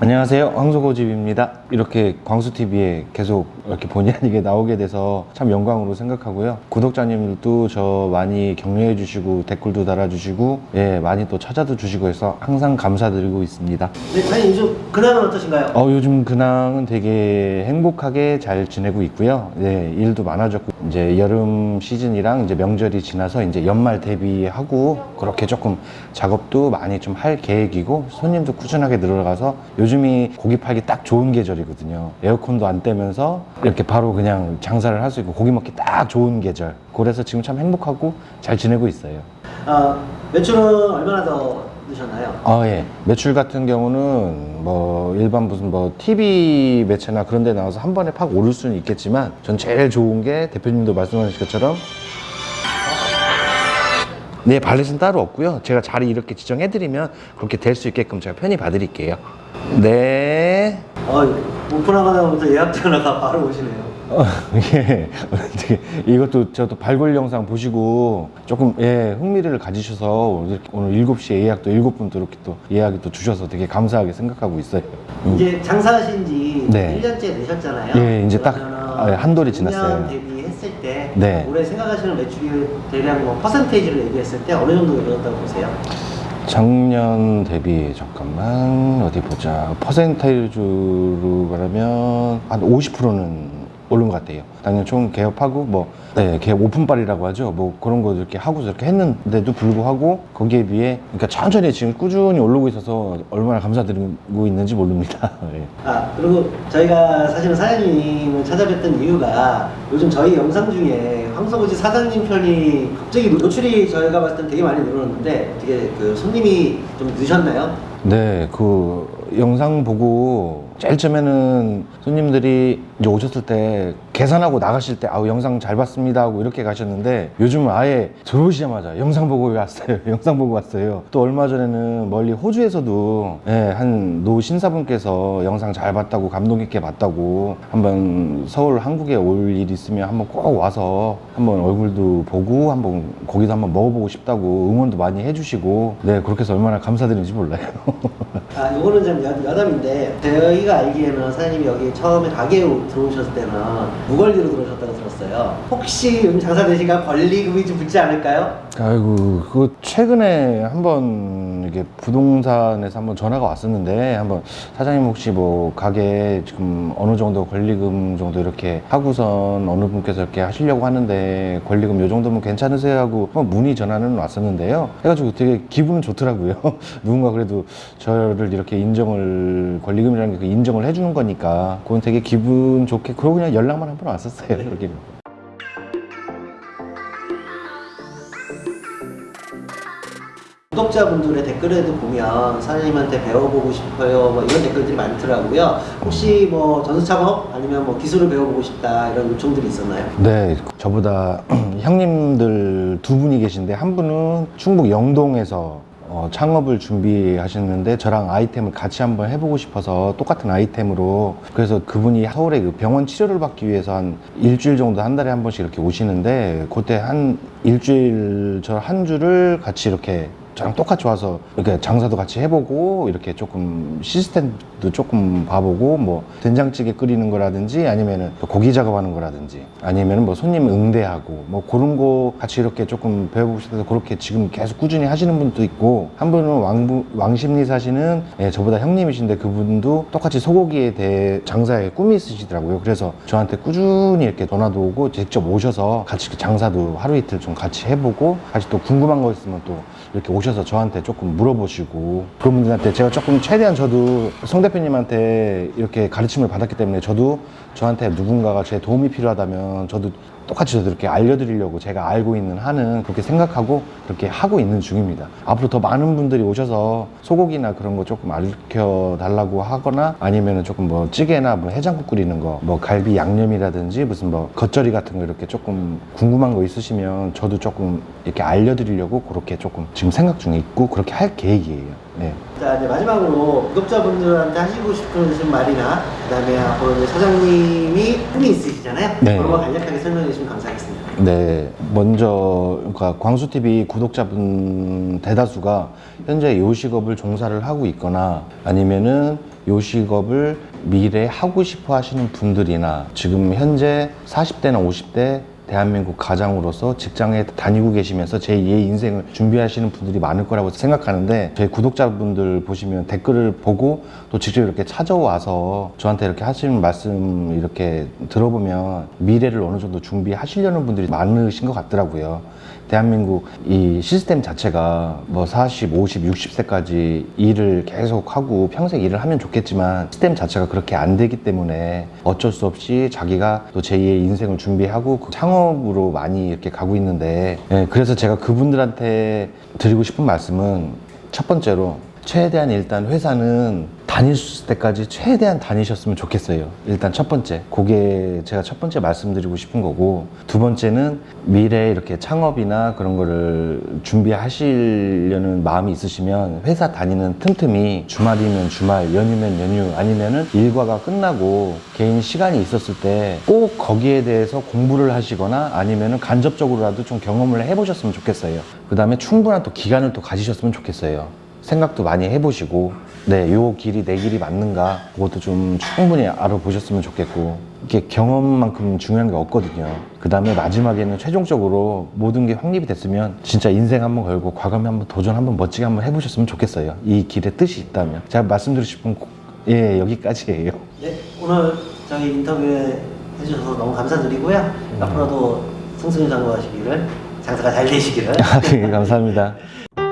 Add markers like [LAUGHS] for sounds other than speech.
안녕하세요. 황소고집입니다. 이렇게 광수TV에 계속 이렇게 본의 아니게 나오게 돼서 참 영광으로 생각하고요. 구독자님들도 저 많이 격려해 주시고 댓글도 달아주시고 예 많이 또 찾아도 주시고 해서 항상 감사드리고 있습니다. 네, 사장님 요즘 근황은 어떠신가요? 어, 요즘 근황은 되게 행복하게 잘 지내고 있고요. 네, 일도 많아졌고, 이제 여름 시즌이랑 이제 명절이 지나서 이제 연말 대비하고 그렇게 조금 작업도 많이 좀 할 계획이고, 손님도 꾸준하게 늘어가서 요즘이 고기 팔기 딱 좋은 계절이거든요. 에어컨도 안 떼면서 이렇게 바로 그냥 장사를 할 수 있고, 고기 먹기 딱 좋은 계절. 그래서 지금 참 행복하고 잘 지내고 있어요. 어, 매출은 얼마나 더 드셨나요? 아, 예. 매출 같은 경우는 뭐 일반 무슨 뭐 TV 매체나 그런 데 나와서 한 번에 팍 오를 수는 있겠지만 전 제일 좋은 게 대표님도 말씀하신 것처럼 네, 발렛은 따로 없고요. 제가 자리 이렇게 지정해드리면 그렇게 될 수 있게끔 제가 편히 봐드릴게요. 네. 어, 오픈하자마자 예약 전화가 바로 오시네요. 어, [LAUGHS] 예. 어떻게 이것도 저도 발굴 영상 보시고 조금 예, 흥미를 가지셔서 이렇게 오늘 7시에 예약도 7분 또 이렇게 또 예약이 또 주셔서 되게 감사하게 생각하고 있어요. 음. 이제 장사하신 지 네. 1년째 되셨잖아요. 예, 이제 딱, 그러면은 아, 예, 한 돌이 지났어요. 2년 대비했을 때 네. 올해 생각하시는 매출이 대략 뭐 퍼센테이지로 얘기했을 때 어느 정도 늘었다고 보세요? 작년 대비 잠깐만 어디 보자 퍼센테이지로 말하면 한 50%는 오른 것 같아요. 당연 총 개업하고 뭐 네, 개업 오픈빨이라고 하죠. 뭐 그런 거 이렇게 하고 저렇게 했는데도 불구하고 거기에 비해 그러니까 천천히 지금 꾸준히 오르고 있어서 얼마나 감사드리고 있는지 모릅니다. 예. [LAUGHS] 아 그리고 저희가 사실은 사장님을 찾아뵀던 이유가 요즘 저희 영상 중에 황소고지 사장님 편이 갑자기 노출이 저희가 봤을 땐 되게 많이 늘었는데 어떻게 그 손님이 좀 늦었나요? 네, 그 영상 보고 제일 처음에는 손님들이 이제 오셨을 때 계산하고 나가실 때 아우 영상 잘 봤습니다 하고 이렇게 가셨는데 요즘은 아예 들어오시자마자 영상 보고 왔어요. [LAUGHS] 영상 보고 왔어요. 또 얼마 전에는 멀리 호주에서도 예, 한노 신사분께서 영상 잘 봤다고 감동 깊게 봤다고 한번 서울 한국에 올 일 있으면 한번 꼭 와서 한번 얼굴도 보고 한번 고기도 한번 먹어보고 싶다고 응원도 많이 해주시고 네 그렇게 해서 얼마나 감사드리는지 몰라요. [LAUGHS] 아, 요거는 좀 여- 여담인데 저희가 알기에는 사장님이 여기 처음에 가게 들어오셨을 때는 무권리로 들어오셨다고 들었어요. 혹시 요즘 장사 되시가 권리금이 좀 붙지 않을까요? 아이고 그 최근에 한번 이게 부동산에서 한번 전화가 왔었는데 한번 사장님 혹시 뭐 가게 지금 어느 정도 권리금 정도 이렇게 하고선 어느 분께서 이렇게 하시려고 하는데 권리금 요 정도면 괜찮으세요? 하고 뭐 문의 전화는 왔었는데요. 해가지고 되게 기분은 좋더라고요. [LAUGHS] 누군가 그래도 저를 이렇게 인정을 권리금이라는 게 인정을 해주는 거니까 그건 되게 기분 좋게 그러고 그냥 연락만 한 번 왔었어요. [LAUGHS] 그러기 구독자분들의 댓글에도 보면 사장님한테 배워보고 싶어요 뭐 이런 댓글들이 많더라고요. 혹시 뭐 전수작업 아니면 뭐 기술을 배워보고 싶다 이런 요청들이 있었나요? 네, 저보다 [CLEARS THROAT] 형님들 두 분이 계신데 한 분은 충북 영동에서 어, 창업을 준비하시는데 저랑 아이템을 같이 한번 해보고 싶어서 똑같은 아이템으로 그래서 그분이 서울에 그 병원 치료를 받기 위해서 한 일주일 정도 한 달에 한 번씩 이렇게 오시는데 그때 한 일주일 저 한 주를 같이 이렇게 저랑 똑같이 와서 이렇게 장사도 같이 해보고 이렇게 조금 시스템도 조금 봐보고 뭐 된장찌개 끓이는 거라든지 아니면은 또 고기 작업하는 거라든지 아니면은 뭐 손님 응대하고 뭐 그런 거 같이 이렇게 조금 배워보고 싶어서 그렇게 지금 계속 꾸준히 하시는 분도 있고 한 분은 왕부, 왕십리 사시는 예, 저보다 형님이신데 그분도 똑같이 소고기에 대해 장사에 꿈이 있으시더라고요. 그래서 저한테 꾸준히 이렇게 전화도 오고 직접 오셔서 같이 그 장사도 하루 이틀 좀 같이 해보고 같이 또 궁금한 거 있으면 또 이렇게 오셔서 저한테 조금 물어보시고 그런 분들한테 제가 조금 최대한 저도 송 대표님한테 이렇게 가르침을 받았기 때문에 저도 저한테 누군가가 제 도움이 필요하다면 저도 똑같이 저도 이렇게 알려드리려고 제가 알고 있는 한은 그렇게 생각하고 그렇게 하고 있는 중입니다. 앞으로 더 많은 분들이 오셔서 소고기나 그런 거 조금 알려 달라고 하거나 아니면 은 조금 뭐 찌개나 뭐 해장국 끓이는 거, 뭐 갈비 양념이라든지 무슨 뭐 겉절이 같은 거 이렇게 조금 궁금한 거 있으시면 저도 조금 이렇게 알려드리려고 그렇게 조금 지금 생각 중에 있고 그렇게 할 계획이에요. 네. 자 이제 마지막으로 구독자분들한테 하시고 싶으신 말이나 그다음에 앞으로 이제 사장님이 꿈이 있으시잖아요. 네. 그런 거 간략하게 설명해 주시면 감사하겠습니다. 네, 먼저 그러니까 광수 TV 구독자분 대다수가 현재 요식업을 종사를 하고 있거나 아니면은 요식업을 미래에 하고 싶어 하시는 분들이나 지금 현재 40대나 50대 대한민국 가장으로서 직장에 다니고 계시면서 제2의 인생을 준비하시는 분들이 많을 거라고 생각하는데 저희 구독자분들 보시면 댓글을 보고 또 직접 이렇게 찾아와서 저한테 이렇게 하시는 말씀 이렇게 들어보면 미래를 어느 정도 준비하시려는 분들이 많으신 것 같더라고요. 대한민국 이 시스템 자체가 뭐 40, 50, 60세까지 일을 계속 하고 평생 일을 하면 좋겠지만 시스템 자체가 그렇게 안 되기 때문에 어쩔 수 없이 자기가 또 제2의 인생을 준비하고 그 창업으로 많이 이렇게 가고 있는데 예, 그래서 제가 그분들한테 드리고 싶은 말씀은 첫 번째로 최대한 일단 회사는 있을 때까지 최대한 다니셨으면 좋겠어요. 일단 첫 번째. 그게 제가 첫 번째 말씀드리고 싶은 거고, 두 번째는 미래에 이렇게 창업이나 그런 거를 준비하시려는 마음이 있으시면 회사 다니는 틈틈이 주말이면 주말, 연휴면 연휴, 아니면은 일과가 끝나고 개인 시간이 있었을 때 꼭 거기에 대해서 공부를 하시거나 아니면은 간접적으로라도 좀 경험을 해보셨으면 좋겠어요. 그 다음에 충분한 또 기간을 또 가지셨으면 좋겠어요. 생각도 많이 해보시고 네, 요 길이 내 길이 맞는가 그것도 좀 충분히 알아보셨으면 좋겠고 이게 경험만큼 중요한 게 없거든요. 그 다음에 마지막에는 최종적으로 모든 게 확립이 됐으면 진짜 인생 한번 걸고 과감히 한번 도전 한번 멋지게 한번 해보셨으면 좋겠어요. 이 길에 뜻이 있다면 제가 말씀드리고 싶은 고- 예 여기까지예요. 네, 오늘 저희 인터뷰 해주셔서 너무 감사드리고요. 앞으로도 승승장구하시기를 장사가 잘 되시기를 예, 감사합니다. [LAUGHS]